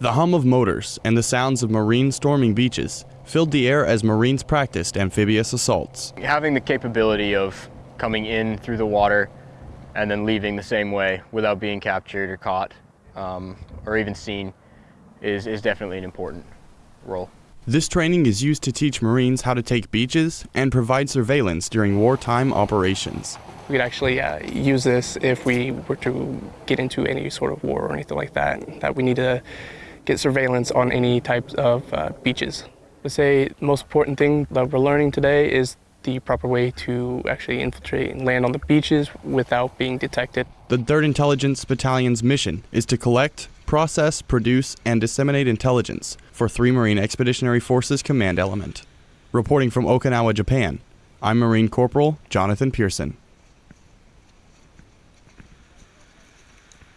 The hum of motors and the sounds of Marines storming beaches filled the air as Marines practiced amphibious assaults. Having the capability of coming in through the water and then leaving the same way without being captured or caught um, or even seen is, is definitely an important role. This training is used to teach Marines how to take beaches and provide surveillance during wartime operations. We could actually uh, use this if we were to get into any sort of war or anything like that, that we need to get surveillance on any types of uh, beaches. I would say the most important thing that we're learning today is the proper way to actually infiltrate and land on the beaches without being detected. The 3rd Intelligence Battalion's mission is to collect, process, produce, and disseminate intelligence for 3 Marine Expeditionary Forces Command Element. Reporting from Okinawa, Japan, I'm Marine Corporal Jonathan Pearson.